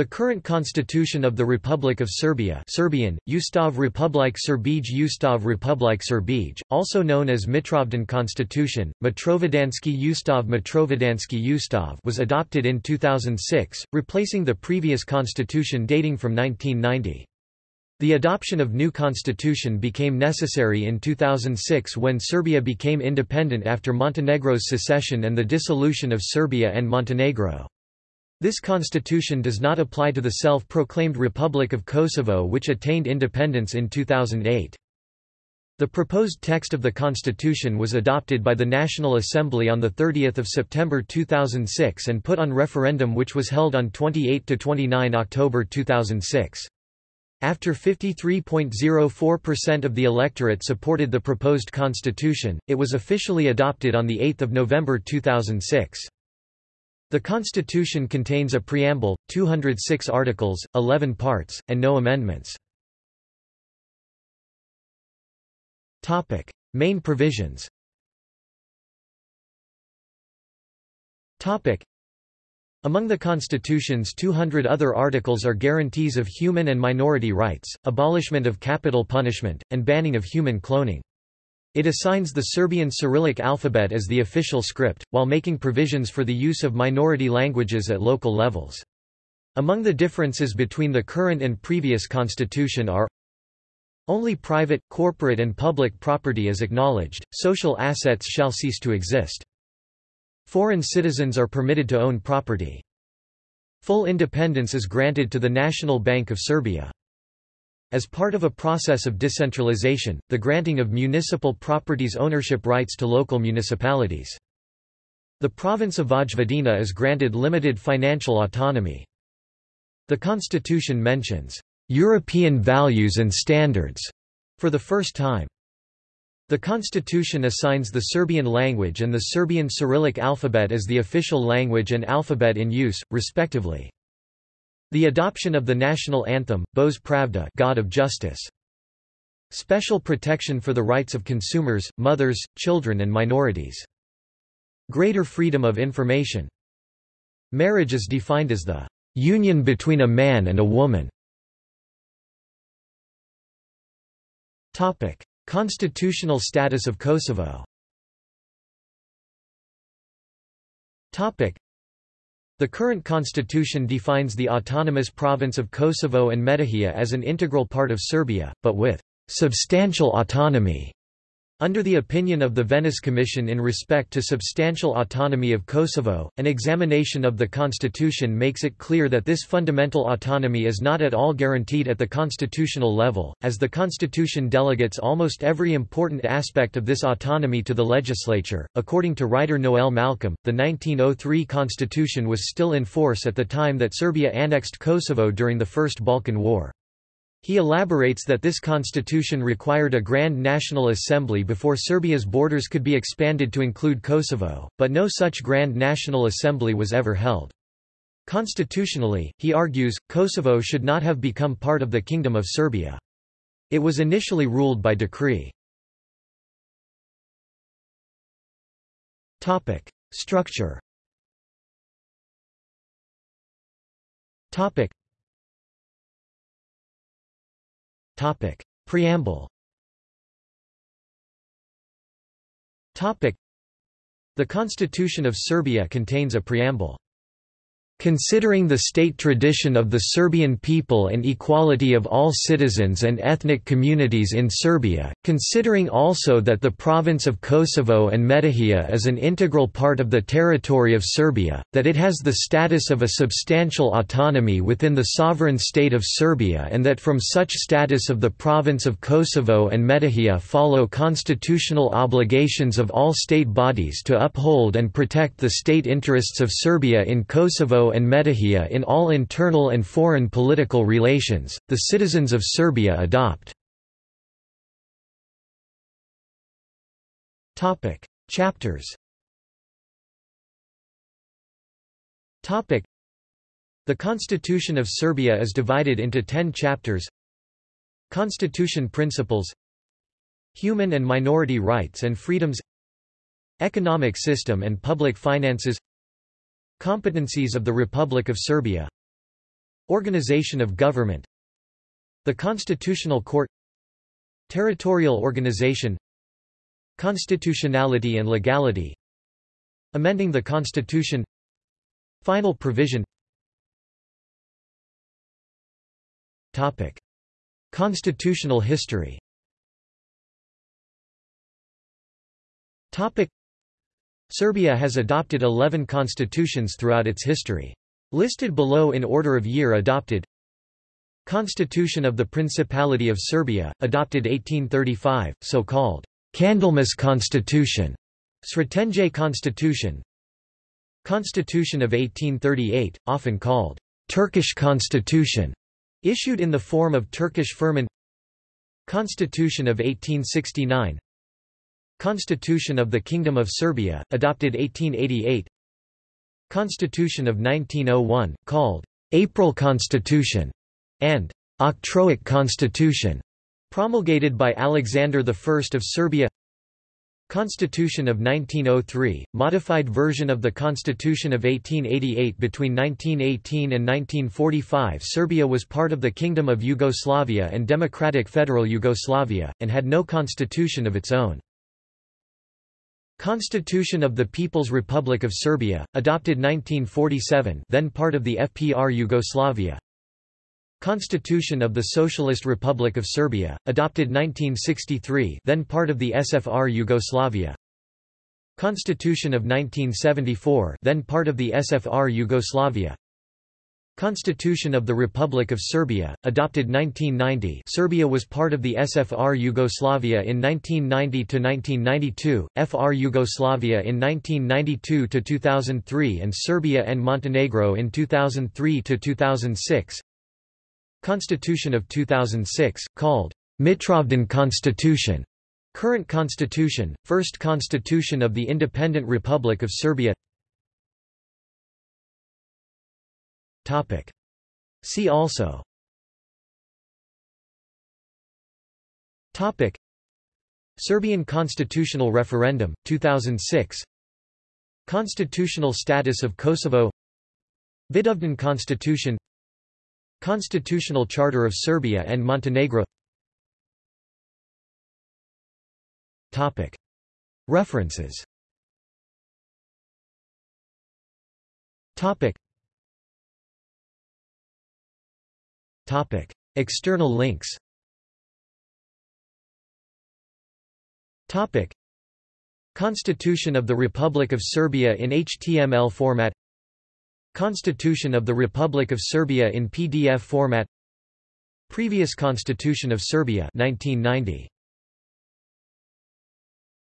The current constitution of the Republic of Serbia Serbian, Ustav Republik Srbij Ustav Republik Srbij, also known as Mitrovdan Constitution, Mitrovidanski Ustav Mitrovidanski Ustav was adopted in 2006, replacing the previous constitution dating from 1990. The adoption of new constitution became necessary in 2006 when Serbia became independent after Montenegro's secession and the dissolution of Serbia and Montenegro. This constitution does not apply to the self-proclaimed Republic of Kosovo which attained independence in 2008. The proposed text of the constitution was adopted by the National Assembly on 30 September 2006 and put on referendum which was held on 28–29 October 2006. After 53.04% of the electorate supported the proposed constitution, it was officially adopted on 8 November 2006. The Constitution contains a preamble, 206 articles, 11 parts, and no amendments. Topic. Main provisions Topic. among the Constitution's 200 other articles are guarantees of human and minority rights, abolishment of capital punishment, and banning of human cloning. It assigns the Serbian Cyrillic alphabet as the official script, while making provisions for the use of minority languages at local levels. Among the differences between the current and previous constitution are only private, corporate and public property is acknowledged, social assets shall cease to exist. Foreign citizens are permitted to own property. Full independence is granted to the National Bank of Serbia. As part of a process of decentralization, the granting of municipal properties ownership rights to local municipalities. The province of Vojvodina is granted limited financial autonomy. The constitution mentions European values and standards for the first time. The constitution assigns the Serbian language and the Serbian Cyrillic alphabet as the official language and alphabet in use, respectively. The adoption of the national anthem, Bože Pravde God of Justice. Special protection for the rights of consumers, mothers, children and minorities. Greater freedom of information. Marriage is defined as the union between a man and a woman. Topic: Constitutional status of Kosovo. Topic: the current constitution defines the autonomous province of Kosovo and Metohija as an integral part of Serbia, but with substantial autonomy. Under the opinion of the Venice Commission in respect to substantial autonomy of Kosovo, an examination of the constitution makes it clear that this fundamental autonomy is not at all guaranteed at the constitutional level, as the constitution delegates almost every important aspect of this autonomy to the legislature. According to writer Noel Malcolm, the 1903 constitution was still in force at the time that Serbia annexed Kosovo during the First Balkan War. He elaborates that this constitution required a Grand National Assembly before Serbia's borders could be expanded to include Kosovo, but no such Grand National Assembly was ever held. Constitutionally, he argues, Kosovo should not have become part of the Kingdom of Serbia. It was initially ruled by decree. Topic. Structure Topic. Preamble Topic. The Constitution of Serbia contains a preamble. Considering the state tradition of the Serbian people and equality of all citizens and ethnic communities in Serbia, considering also that the province of Kosovo and Metohija is an integral part of the territory of Serbia, that it has the status of a substantial autonomy within the sovereign state of Serbia and that from such status of the province of Kosovo and Metohija follow constitutional obligations of all state bodies to uphold and protect the state interests of Serbia in And Metohija in all internal and foreign political relations, the citizens of Serbia adopt. Chapters. The Constitution of Serbia is divided into ten chapters. Constitution Principles. Human and minority rights and freedoms. Economic system and public finances Competencies of the Republic of Serbia Organization of government The Constitutional Court Territorial organization Constitutionality and legality Amending the Constitution Final provision Topic. Constitutional history Topic. Serbia has adopted 11 constitutions throughout its history. Listed below in order of year adopted. Constitution of the Principality of Serbia, adopted 1835, so-called Candlemas Constitution, Sretenje Constitution. Constitution of 1838, often called Turkish Constitution, issued in the form of Turkish firman Constitution of 1869 Constitution of the Kingdom of Serbia, adopted 1888 Constitution of 1901, called April Constitution, and Octroic Constitution, promulgated by Alexander I of Serbia Constitution of 1903, modified version of the Constitution of 1888 Between 1918 and 1945 Serbia was part of the Kingdom of Yugoslavia and Democratic Federal Yugoslavia, and had no constitution of its own. Constitution of the People's Republic of Serbia, adopted 1947 then part of the FPR Yugoslavia. Constitution of the Socialist Republic of Serbia, adopted 1963 then part of the SFR Yugoslavia. Constitution of 1974 then part of the SFR Yugoslavia. Constitution of the Republic of Serbia, adopted 1990 Serbia was part of the SFR Yugoslavia in 1990–1992, FR Yugoslavia in 1992–2003 and Serbia and Montenegro in 2003–2006 Constitution of 2006, called Mitrovdan Constitution, current constitution, first constitution of the Independent Republic of Serbia Topic. See also Topic. Serbian constitutional referendum, 2006 Constitutional status of Kosovo Vidovdan constitution Constitutional Charter of Serbia and Montenegro Topic. References Topic. Topic. External links Topic. Constitution of the Republic of Serbia in HTML format Constitution of the Republic of Serbia in PDF format Previous Constitution of Serbia 1990